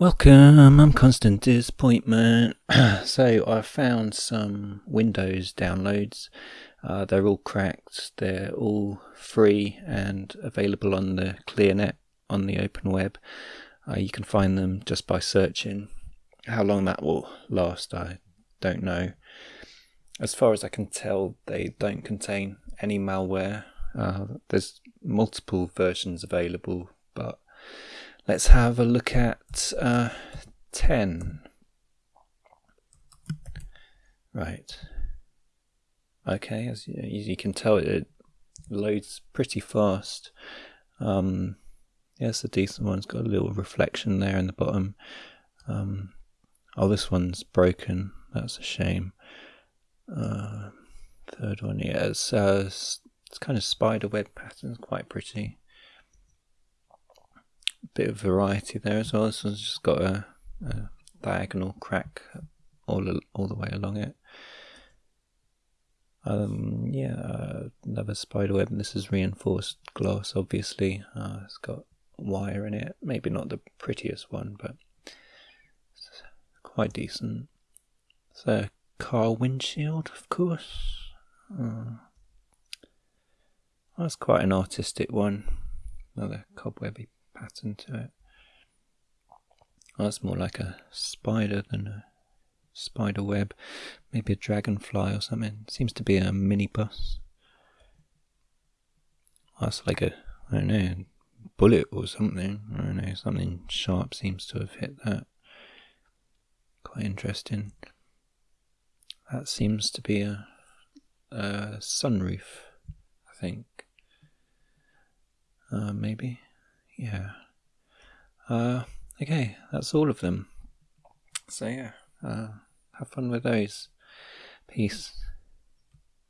Welcome, I'm Constant Disappointment. so I found some Windows downloads. Uh, they're all cracked. They're all free and available on the ClearNet on the open web. Uh, you can find them just by searching. How long that will last, I don't know. As far as I can tell, they don't contain any malware. Uh, there's multiple versions available, but let's have a look at uh, 10. Right. Okay, as you, as you can tell, it loads pretty fast. Um, yeah, a decent one. It's got a little reflection there in the bottom. Um, oh, this one's broken. That's a shame. Uh, third one, yeah, it's, uh, it's, it's kind of spider web patterns, quite pretty. Bit of variety there as well. This one's just got a, a diagonal crack all all the way along it. Um, yeah, uh, another spider web. This is reinforced glass, obviously. Uh, it's got wire in it. Maybe not the prettiest one, but quite decent. So car windshield, of course. Oh. That's quite an artistic one. Another cobwebby pattern to it. that's more like a spider than a spider web. Maybe a dragonfly or something. Seems to be a minibus. that's like a, I don't know, bullet or something. I don't know, something sharp seems to have hit that. Quite interesting. That seems to be a, a sunroof, I think. Uh, maybe. Yeah. Uh, okay, that's all of them. So yeah, uh, have fun with those. Peace.